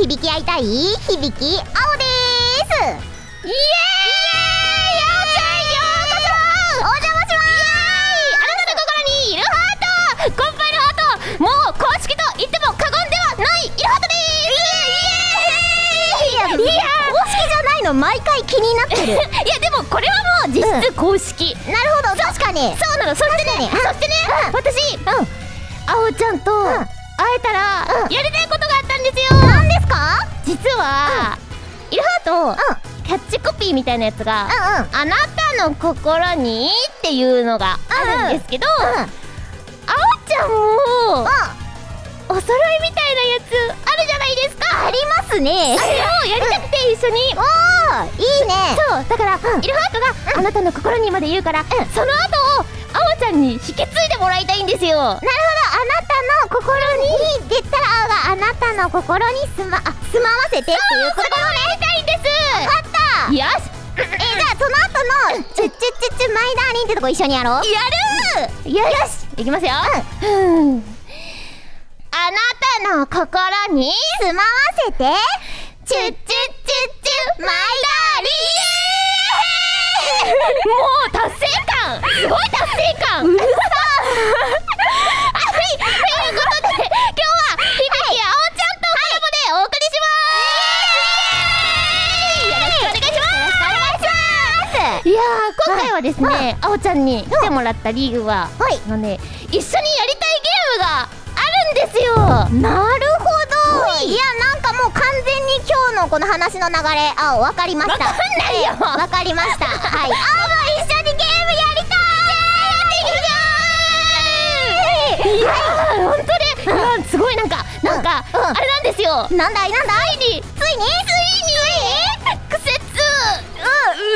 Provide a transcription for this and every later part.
響き合いたい響き青です。イエーイ。あおちゃんようこそお邪魔しますあなたの心にいるハート。コンパイルハートもう公式と言っても過言ではない。いるハートでいやいや公式じゃないの。毎回気になっていやでもこれはもう実質公式、なるほど。確かに。そうなの。そしてね。そしてね、うん。私うん。あおちゃんとん。会えたらうん。やりたいことがですよ何ですか？実は、イルハーうんト、キャッチコピーみたいなやつが、うんうん。あなたの心にっていうのがあるんですけど、うんあおちゃんもお揃いみたいなやつあるじゃないですか？ありますね。あれをやりたくて一緒に、おーいいね。そうだから、イルハートが、あなたの心にまで言うから、その後をあおちゃんに引き継いでもらいたいんですよ。なるほど心に出たら青があなたの心に住まあ住まわせてっていうことをやりたいんです分かったよしえじゃあその後の「チュッチュッチュッチュマイダーリン」ってとこ一緒にやろう。やる。よし。いきますよ。うん。あなたの心に住まわせてチュッチュッチュッチュマイダーリーもう達成感。すごい達成感。うるさはですね、あ。おちゃんに来てもらった理由は、はのね一緒にやりたいゲームがあるんですよ。なるほど。い。やなんかもう完全に今日のこの話の流れあわかりました。わかんないよ。えわかりました。はい。あも一緒にゲームやりたい。いやー本当で、うん、すごいなんかなんか、うん。うん。あれなんですよ。なんだい？なんだつい？についについに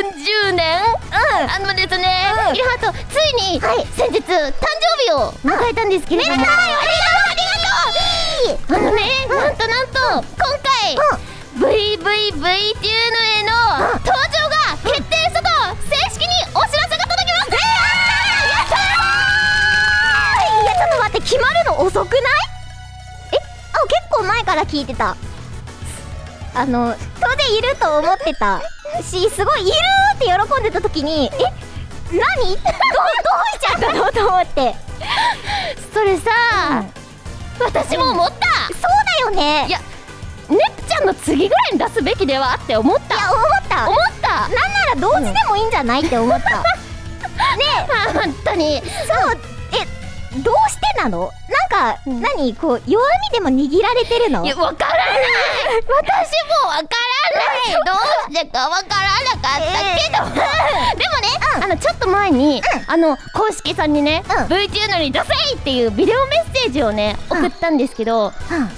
10年？うん。あのですね、うん。イルハートついに、はい。先日誕生日を迎えたんですけれども、ありがとう。ありがとう。あのね、なんとなんと今回、VVV っていうのへの登場が決定したと正式にお知らせが届きましたいやちょっと待って決まるの遅くない？え？あ結構前から聞いてた。あの当然いると思ってたしすごいいるって喜んでた時にえ何？どどうしちゃったの？と思って。それさ、私も思った、そうだよね。いやネプちゃんの次ぐらいに出すべきではって思った。いや思った。思った。なんなら同時でもいいんじゃないって思った、ねあ 本当に。そうえどうしてなの？なんか、うん。何？こう弱みでも握られてるの？いやわからない。私もわかどうしてかわからなかったけど、でもね、あのちょっと前に、あの公式さんにね、うん。VTuber に出せいっていうビデオメッセージをね送ったんですけど、うん。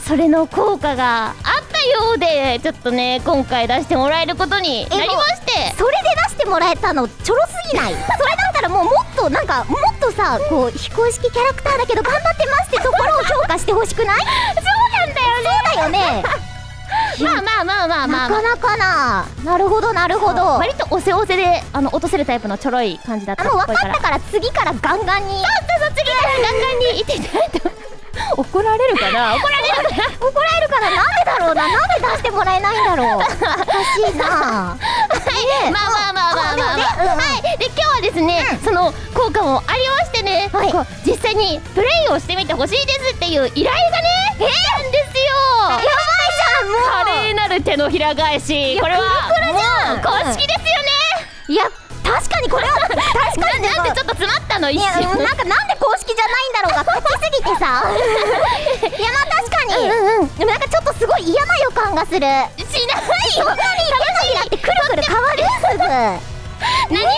それの効果があったようでちょっとね今回出してもらえることになりまして。それで出してもらえたのちょろすぎない？それだったらもうもっとなんかもっとさこう非公式キャラクターだけど頑張ってますってところを評価してほしくない？そうなんだよね。そうだよねまあまあまあまあまあ、まあ。なかなかな。なるほどなるほど。あ割とおせおせであの落とせるタイプのちょろい感じだった。っもう分かったから次からガンガンに。そうそう次からガンガンにいっていただい。て怒られるかな？怒られるかな？怒られるからなんでだろうな？なんで出してもらえないんだろう？おかしいな。はい、まあまあまあまあまあ、まあ。あでもねうんうん。はい。で今日はですね、その効果もありましてね、はい。こう実際にプレイをしてみてほしいですっていう依頼がね来たんですよ。やばい華麗なる手のひら返し。これは公式ですよね、いや確かにこれは確かに。ななんでちょっと詰まったの？一いや、瞬。うんなんかなんで公式じゃないんだろうが 勝ちすぎてさ。いやまあ確かに、うんうんでもなんかちょっとすごい嫌な予感がする。しない。そんなに。手のひらってくるくる変わるすぐ何も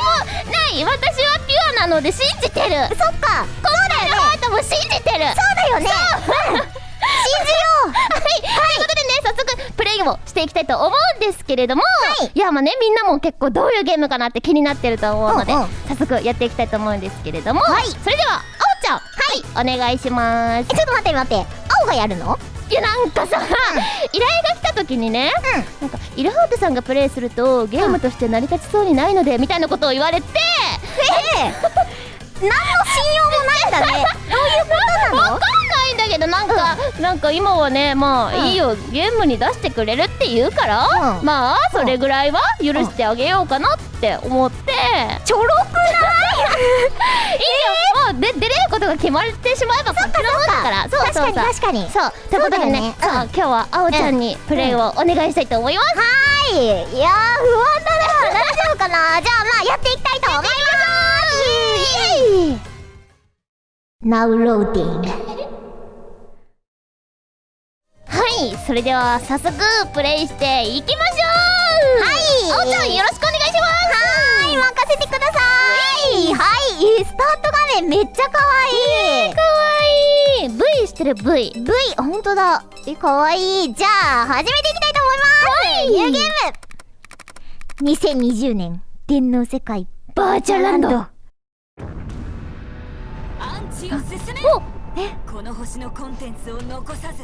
ない。私はピュアなので信じてる。そっか。そうだよね。ハートも信じてる。そうだよね。う。ん。信じよう。はい、ということでね早速プレイをしていきたいと思うんですけれども、はい。いやまあねみんなも結構どういうゲームかなって気になってると思うので、うんうん。早速やっていきたいと思うんですけれども、はい。それではあおちゃん。はい。お願いします。えちょっと待って待って。青がやるの？いやなんかさ、依頼が来た時にね、なんかイルハートさんがプレイするとゲームとして成り立ちそうにないのでみたいなことを言われて、ええ。何の信用もないんだね。どういうことなの？わかんない。んだけけどなんかなんか今はねまあ、うんいいよゲームに出してくれるって言うから、うん。まあそれぐらいは許してあげようかなって思って、ちょろくない？いいよ。もうで出れることが決まってしまえばこっちのもんだから。そうそうそう。確かに確かに。そうってことでね。そう今日はあおちゃんにプレイをお願いしたいと思います、はい。いやー不安だな大丈夫かな？じゃあまあやっていきたいと思います。イエイ。Now loading はいそれでは早速プレイしていきましょう。はい。あおちゃんよろしくお願いします。はい任せてください。はいスタート画面めっちゃ可愛い。かわいい。V してる V V 本当だ。え可愛い。じゃあ始めていきたいと思います、ニューゲーム。2020年電脳世界バーチャルランド。アンチを進め。おこの星のコンテンツを残さず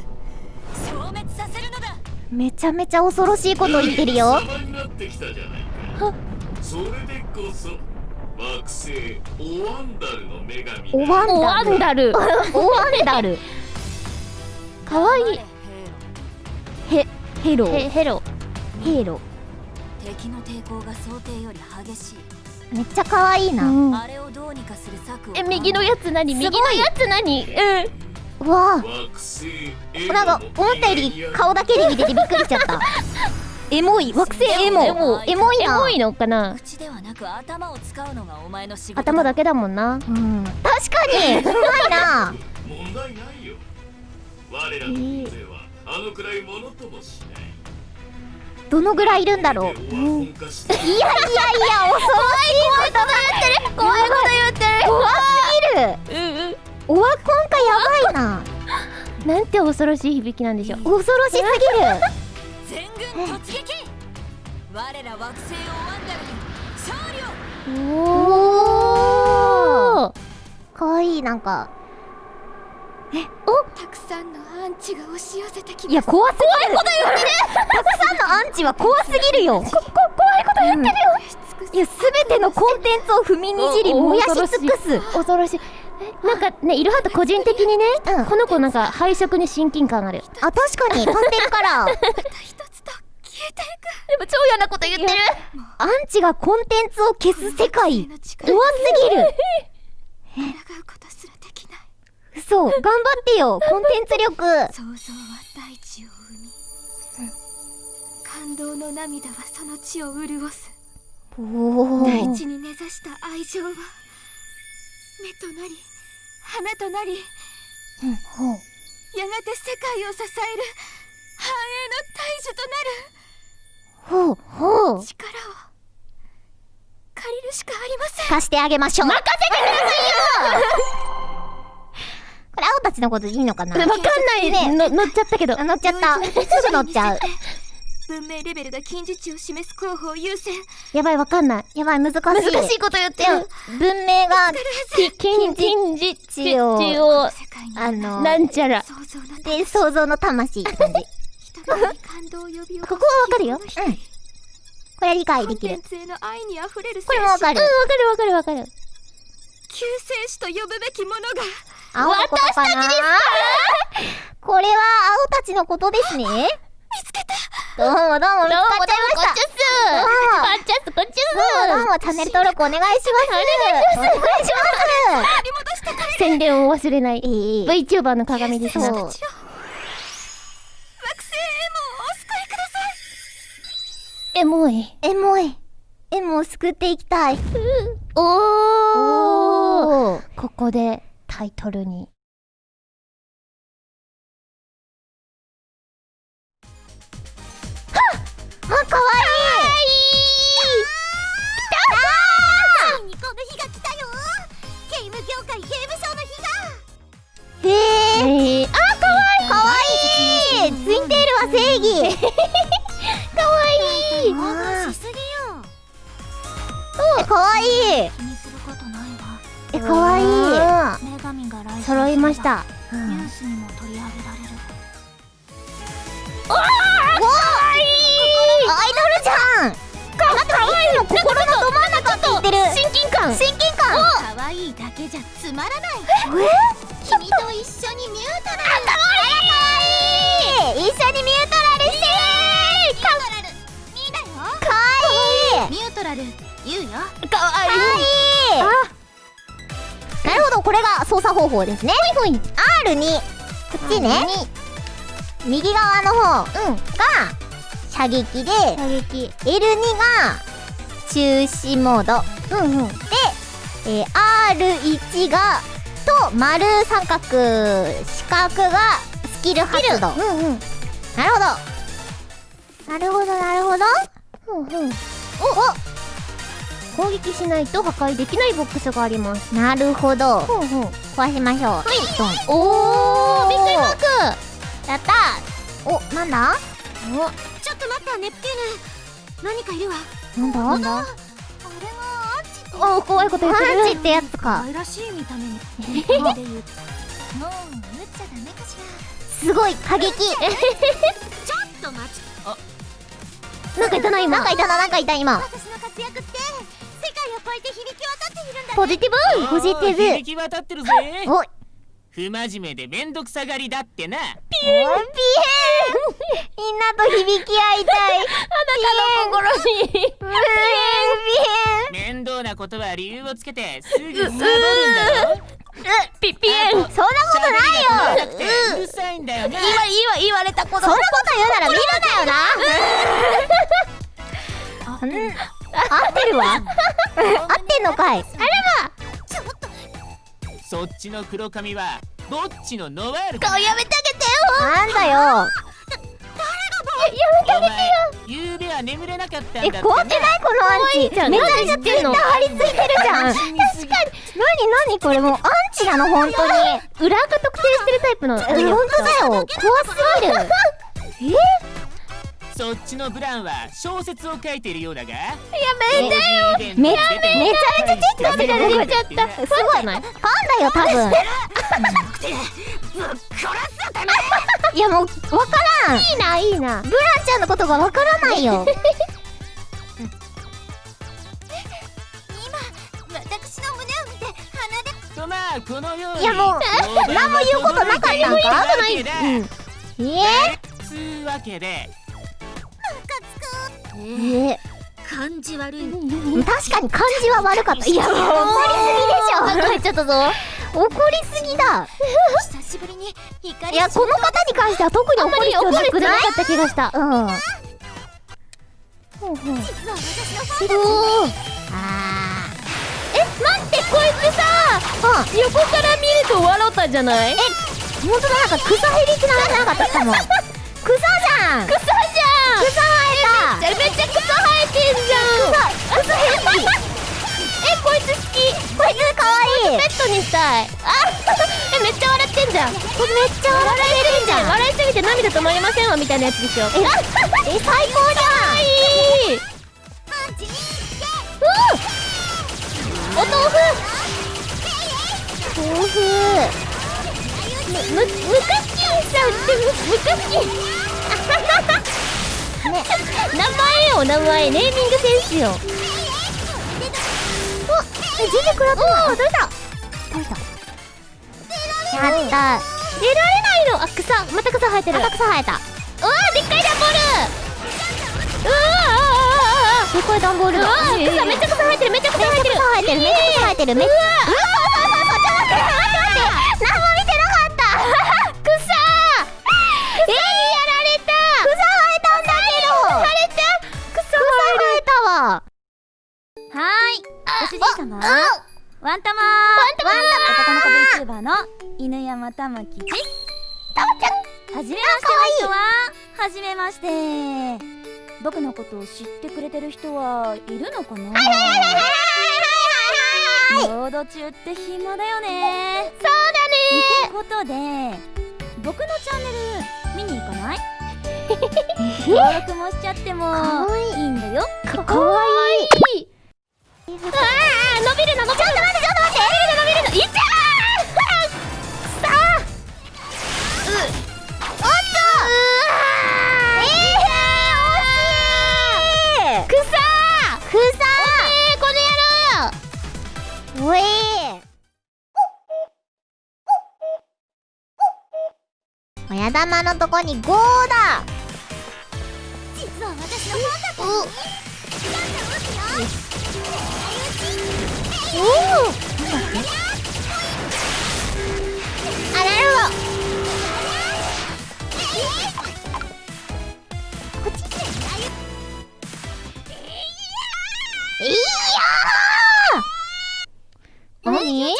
めちゃめちゃ恐ろしいこと言ってるよ。様になってきたじゃないかそれでこそ惑星オワンダルの女神だ。おワンダル。ンダル。おワンダル。かわいい。ヘヘロ。へヘロ。ヘロ。敵の抵抗が想定より激しい。めっちゃ可愛いな、うん。あれをどうにかする策をえ右のやつ何？右のやつ何うんうわあ。なんか思ったより顔だけで見ててびっくりしちゃった。エモい。惑星エモ。エモエモいな。エモいのかな？口ではなく頭を使うのがお前の仕事頭だけだもんな。うん。確かに。うまいな。問題ないよ。我らの軍勢はあのくらいものともしない。どのぐらいいるんだろう。いやいやいや恐ろしいこと言って。る怖いこと言ってる。怖すぎる。うんうんオワコンかやばいな。なんて恐ろしい響きなんでしょう。恐ろしすぎる。全軍突撃我ら惑星オワンダルに勝利をおおかわいいなんか。たくさんのアンチが押し寄せてきいや怖すぎる。こと言たくさんのアンチは怖すぎるよ。ここ怖いこと言ってるよ、いや全てのコンテンツを踏みにじりおお燃やし尽くす。恐ろしい。えなんかねイルハート個人的にね、うん。この子なんか配色に親近感ある。あ確かにパステルカラー一つと消えていく。でも超嫌なこと言ってる。アンチがコンテンツを消す世界の力怖すぎる。抗うことすらできない。嘘。頑張ってよコンテンツ力。想像は大地を生み、感動の涙はその地を潤す。おお大地に根ざした愛情は目となり花となりやがて世界を支える繁栄の大樹となる。ほうほう。力を借りるしかありません。貸してあげましょう。任せてくださいよ。これ青たちのこといいのかな？わかんない、ねの乗っちゃったけど。あ乗っちゃった。すぐ乗っちゃう文明レベルが近似値を示す候補を優先。やばいわかんない。やばい難しい。難しいこと言ってる。文明が近近似値をあのなんちゃら。想像ので想像の魂って感じ。こすここはわかるよ。うん。これは理解できる。これもわかる。うんわかるわかるわかる。救世主と呼ぶべきものが。青のことか？なこれは青たちのことですね。見つけたどうもどうも見つかっちゃいました。こっちっす。あこっちっすどうもどうもチャンネル登録お願いします。お願い。します宣伝を忘れない。ええ VTuber の鏡ですなそう惑星エモをお救いください。エモい。エモい。エモを救っていきたい。おおおー。ここでタイトルにかわいい。ついにこの日が来たよゲーム業界ゲームショーの日がへえー、あかわい。い。かわい。い。ツインテールは正義かわい。い。あしすぎよーかわい。い。え、かわい。い。揃い。ましたニュースにも取り上げられるおおアイドルじゃん。かわいい。の心のど真ん中って言ってる親近感親近感可愛いだけじゃつまらない。君と一緒にミュートラル。かわいい。一緒にミュートラルして。ミュートラルミーだよかわいい。ミュートラル言うよかわいい。なるほどこれが操作方法ですね。ほいほい。R に。こっちね。右側の方。が射撃で射撃。L2 が中止モード。うんうん。で、えー R1 がと丸三角四角がスキル発動。うんうん。なるほど。なるほどなるほど。うんうん。攻撃しないと破壊できないボックスがあります。おなるほど。ほうほう。壊しましょう。はい。ドン。おーびっくりマーク。やったー。おなんだ？ちょっと待ったネプテューヌ。何かいるわ。なんだ？なんだ？あれがアンチってお怖いこと言ってる。パンチってやつか。愛らしい見た目に。もう打っちゃダメかしすごい過激。らちょっと待ち。なんかいたな今。なんかいたななんかいた今。私の活躍って世界を超えて響き渡っているんだポジティブ。ポジティブ。響き渡ってるぜ。おい不真面目でめんどくさがりだってな。ピエンみんなと響き合いたい。あなたの心に。ピエンピ面倒なことは理由をつけてすぐサボるんだろピピエン。そんなことないよ。うるさいんだよな。言わ言われたこと。そんなこと言うなら見るなよな。うん。合ってるわ。合ってんのかい。あれそっちの黒髪はぼっちのノワールだばやめてあげてよ。なんだよ。お前ゆうべは眠れなかったんだえって怖くない？このアンチ。めちゃめちゃツイッター張り付いてるじゃん。確かに。何何これもうアンチなの本当に。裏垢特定してるタイプの。え本当だよ。怖すぎる そっちのブランは小説を書いているようだが。やめてよ。めめちゃめちゃチェックしてくれるちゃった。すごいな。いファンだよ多分。いやもうわからん。いいないいな。ブランちゃんのことがわからないよ。私の胸を見て鼻で。とまあこのように。いやもう何も言うことなかったんか？ないだ。えつうわけでー、え感じ悪い。ー、確かに感じは悪かった。いや怒りすぎでしょ。ちゃったぞ。怒りすぎだ。久しぶりに光いやこの方に関しては特に怒る必要なくないかった気がした。うん。ほうほう実は私のファンあえ待ってこいつさ。ーうん横から見ると笑ったじゃない？本当だなんか草ヘビって名前じゃなかった。かも草じゃん。草じゃん。草生えためっちゃ草生えてんじゃん。草草ヘビえこいつ好きこいつかわいいペットにしたいあえめっちゃ笑ってんじゃんこれめっちゃ笑えるじゃん笑いすぎて涙止まりませんわみたいなやつでしょええ最高じゃんいいお豆腐豆腐むむむかっきーしちゃうってむむかっきー名前よ名前。ネーミングセンスよ。え全然食らってないお取れた取れた？やった。出られないのあ草。また草生えてる。また草生えた。うわでっかいダンボール。うわあでかい段ボールだ。草めっちゃ草生えてるめっちゃ草生えてる。生えてるめっちゃ生えてるめっちゃうわワンタマワンタマ男の子 VTuber の犬山たまきです。たまちゃん。はじめまして。の人ははじめまして。僕のことを知ってくれてる人はいるのかな？ロード中って暇だよね。そうだね。ってことで僕のチャンネル見に行かない？登録もしちゃってもかわいい。いいんだよ。かわいい。ああ伸び頭のとこに5だ。実は私のファンだったおおあなるほどこっちいやー。何？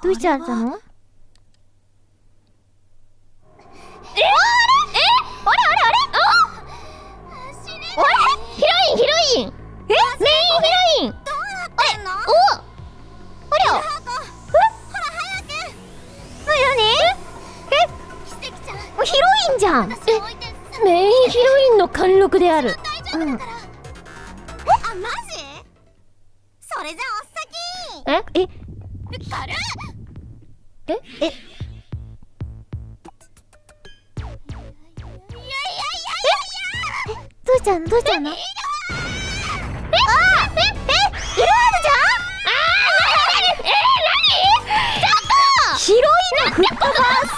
どうしちゃったの？インじゃん。えメインヒロインの貫禄である。うん。あマジ？それじゃあおっさえ？え？き軽っえ？え？どうしたの？どうしたの？え？あ！え？え？イルハードちゃんヒロインのフットバー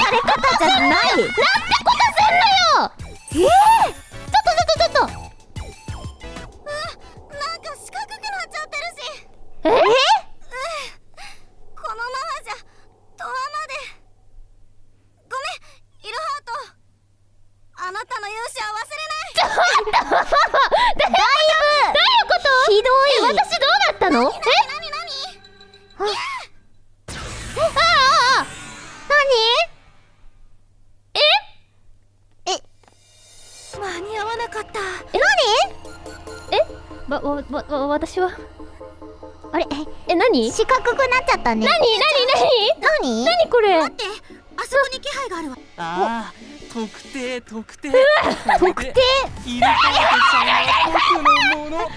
され方じゃない Woo! わわわわ私は？あれ？え何？四角くなっちゃったね。何？何？何？何？何これ？待ってあそこに気配があるわ。ああ特定特定。特定？イルハートちゃんは僕のもの。特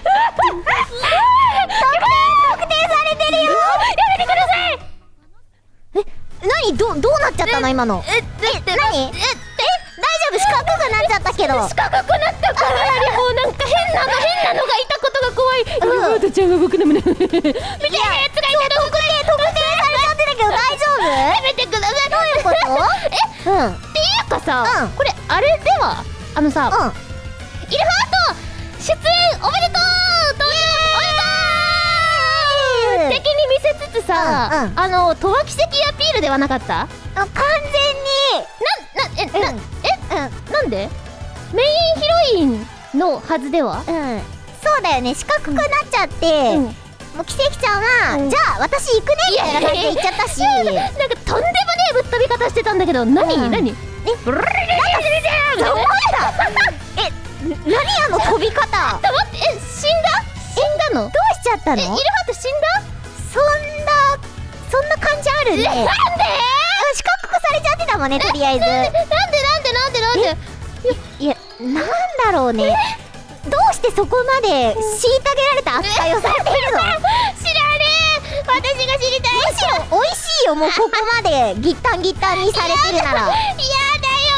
定されてるよ。やめてください。え何？どどうなっちゃったの今の？ええ何？え角くなっちゃったけど。四角くなった。からよりもなんか変なの変なのがいたことが怖い。イルうんハートちゃんが僕の胸をみたいなやつがいたの特定特定されちゃってるけど大丈夫やめてくださいどういうことえうんっていうかさ、うんこれあれではあのさ、うんイルハート出演おめでとう登場おめでとう敵に見せつつさ、うんうんあのトワ奇跡アピールではなかったあ完全にななえな、えなんで？メインヒロインのはずでは？うん。うんそうだよね。四角くなっちゃって、うん。もう奇跡ちゃんは、うん。じゃあ私行くね。みたいな感じで言っちゃったし。なんかとんでもねえぶっ飛び方してたんだけど何、うん。何？え？ブルルルルルルルルえ？何あの飛び方？待って。え死んだ？死んだの？どうしちゃったの？えイルハート死んだ？そんなそんな感じあるね。なんで？四角くされちゃってたもんねとりあえず。なんで？でなんでなんで？いやなんだろうね。どうしてそこまで虐げられた扱いをされているの？知らねえ。私が知りたい。むしろ美味しいよ。もうここまで ギッタンギッタンにされてるなら。やだよ。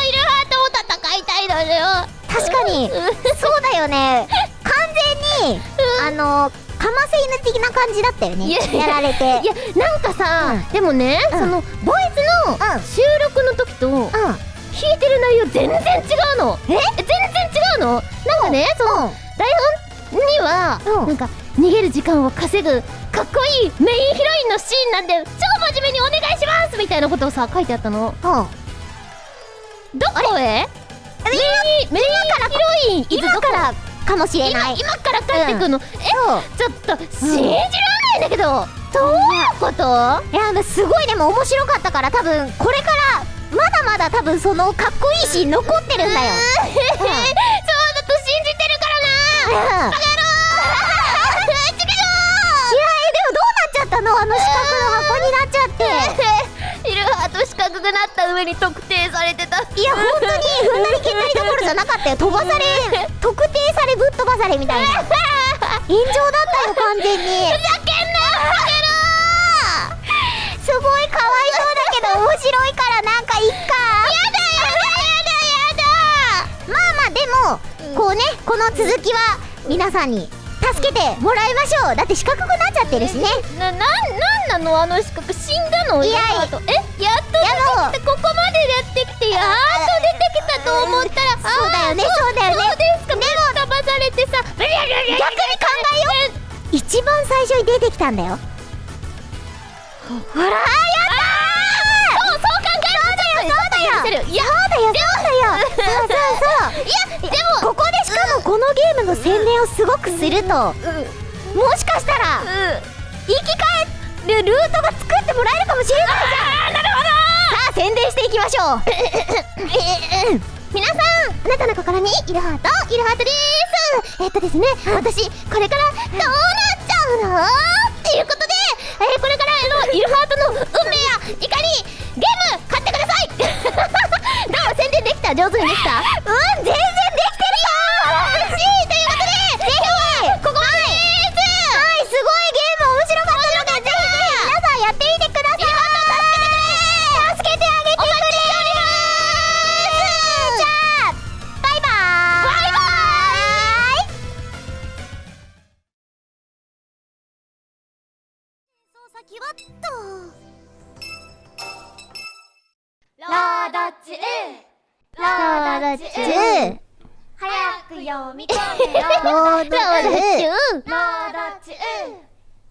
イルハートも戦いたいのよ。確かに。そうだよね。完全にあのかませ犬的な感じだったよね。いややられて。いやなんかさ、うん。でもね、うん。そのボイスのうん。収録の時とうん弾いてる内容全然違うの。え？全然違うの？なんかねそのうん。台本には、うん。なんか逃げる時間を稼ぐかっこいいメインヒロインのシーンなんで超真面目にお願いしますみたいなことをさ書いてあったの。うん。どこへ？メインメインヒロインい今からかもしれない。今今から帰ってくるの、そう。えちょっと信じられないんだけど、どういうこと？いやすごいでも面白かったから多分これからまだ多分そのかっこいいシーン残ってるんだよ。そうだと信じてるからな。う んいやえでもどうなっちゃったの？あの四角の箱になっちゃって。イルハート四角くなった上に特定されてた。いや本当に踏んだり蹴ったりどころじゃなかったよ。飛ばされ特定されぶっ飛ばされみたいな。炎上だったよ完全に。ふざけんなすごいかわいそうだけど面白いからなんかいっか。やだやだやだ。やだまあまあでも、こうねこの続きは皆さんに楽助けてもらいましょう。だって四角くなっちゃってるしね。な、な、なんなの？あの四角死んだの？いやえ、やっと出てきたここまでやってきてやっと出てきたと思ったらそうだよねそうだよね。そうですか。でも騙されてさ逆に考えよう。一番最初に出てきたんだよ。ほらやっとそうだよそうだよいやそうだよ。そうだよそうそう。そういやでもここでしかもこのゲームの宣伝をすごくすると。もしかしたら生き返るルートが作ってもらえるかもしれないじゃん。なるほど。さあ宣伝していきましょう。皆さんあなたの心にイルハートイルハートです。えっとですね私これからどうなっちゃうの？っていうことで、えーこれからあのイルハートの運命や怒りゲーム どう宣伝できた？上手にできた？うん全然できード中ロード中早く読み込めよ。ロード中ロード中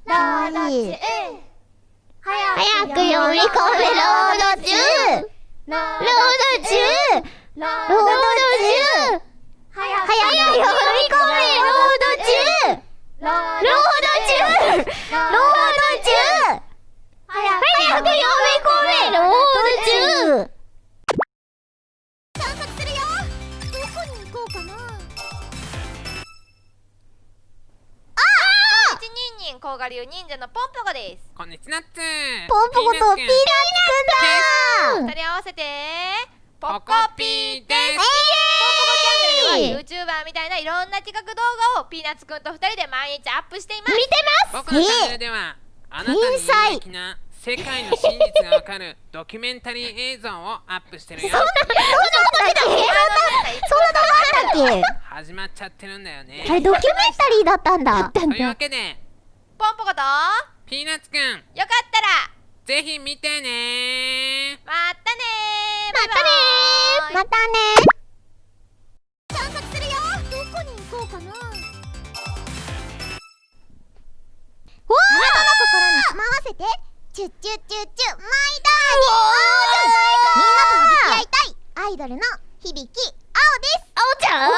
ロード中早く読み込めロード中ローロード中ローロード中早早く読み込めロード中ローロード中ロード中早く読み込めロード中人人甲賀流忍者のポンポコです。こんにちはポンポコとピーナッツくんだ。二人合わせてポポココピーです。ポンポコチャンネルでは YouTuber みたいないろんな企画動画をピーナッツくんと二人で毎日アップしています。見てます。僕のチャンネルではあなたに有益な世界の真実がわかるドキュメンタリー映像をアップしてるよ。そんなことだっけそんなそんな動画あったっ始まっちゃってるんだよね。けあれドキュメンタリーだったんだ。というわけでポンポコと？よかピーナッツくん。ったら。ぜひ見てね。またね。ーまたね。ーまたね。探索するよ。どこに行こうかな。ー！わあなたの心に住まわせて。チュッチュッチュッチュマイダーに。みんなと響き合いたい。アイドルの響き青です。青ちゃん？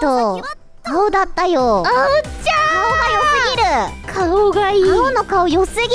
と青だったよ。青ちゃん。顔が良すぎる。顔がいい。青の顔良すぎる